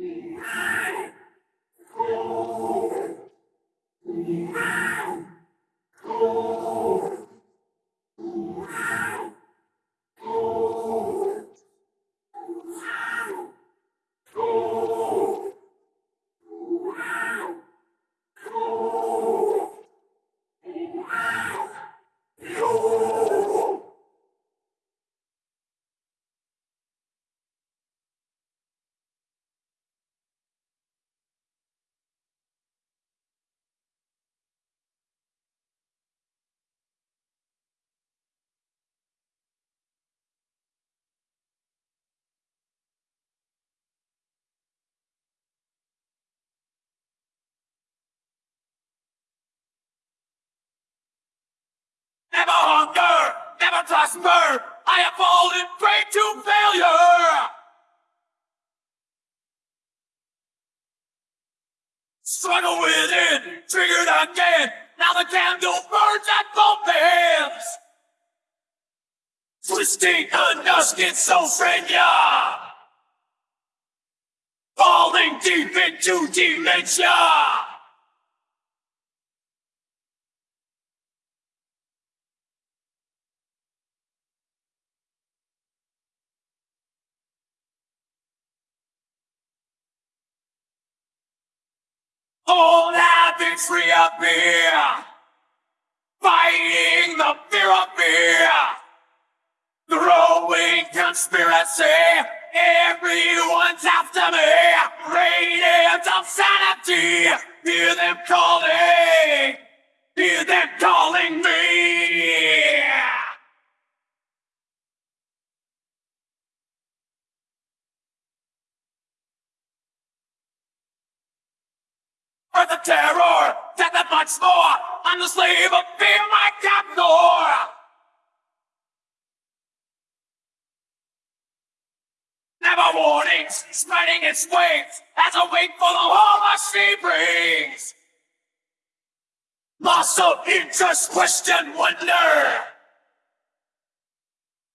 Never prosper. I have fallen prey to failure. Struggle within, triggered again. Now the candle burns at both ends. Twisting under schizophrenia. Falling deep into dementia. All habits reappear, fighting the fear of fear. Growing conspiracy, everyone's after me. Radiant of sanity, hear them calling, hear them calling me. For the terror, death and much more. I'm the slave of fear, my captor. Never warnings, spreading its wings as a wait for the horror she brings. Loss of interest, question, wonder.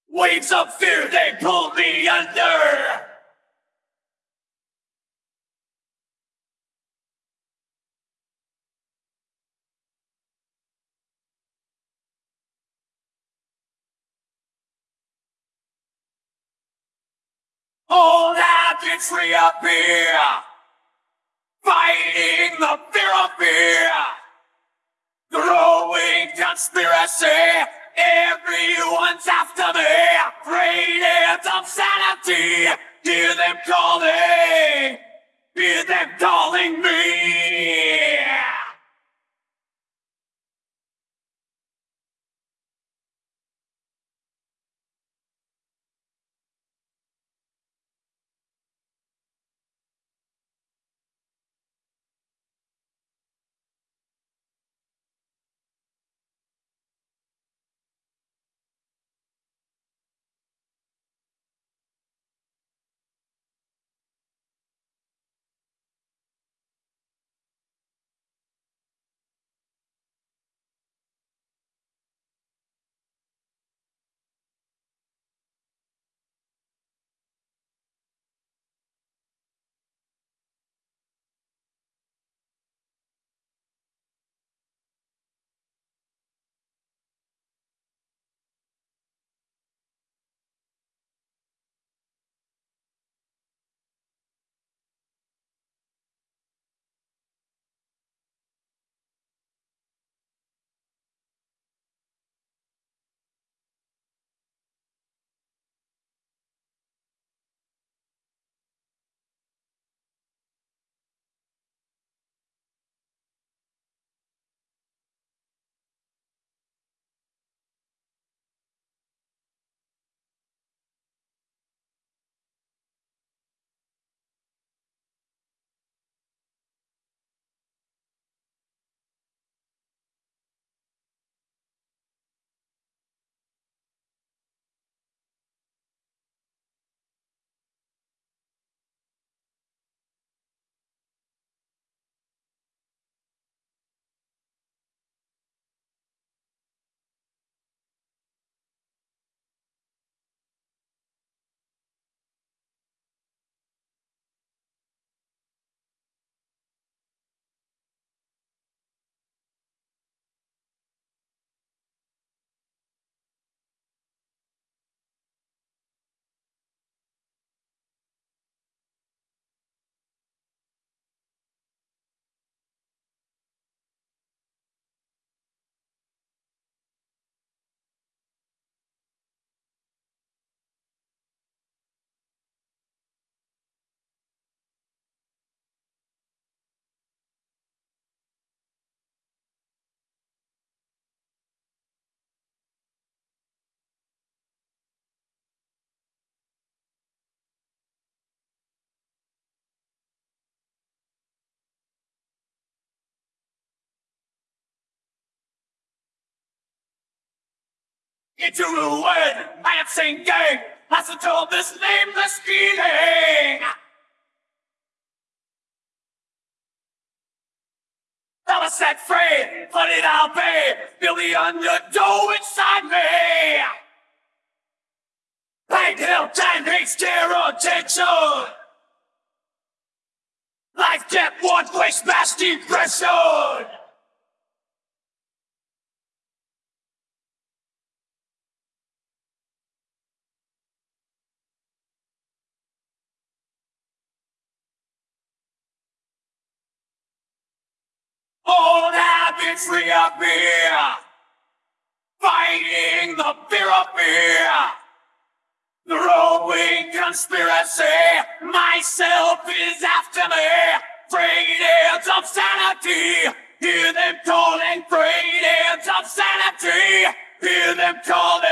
Waves of fear, they pull me under. Old habits reappear, fighting the fear of fear. Growing conspiracy, everyone's after me. Radiant of sanity, hear them calling, into ruin. I am sinking as until this nameless feeling. I was set free, but it I'll be. Feel the undertow inside me. Pain, guilt, and hate, scare, attention. Life, death, one place, mass depression. Habits reappear, fighting the fear of fear. The growing conspiracy, myself is after me. Freedoms of sanity, hear them calling freedoms of sanity. Hear them calling.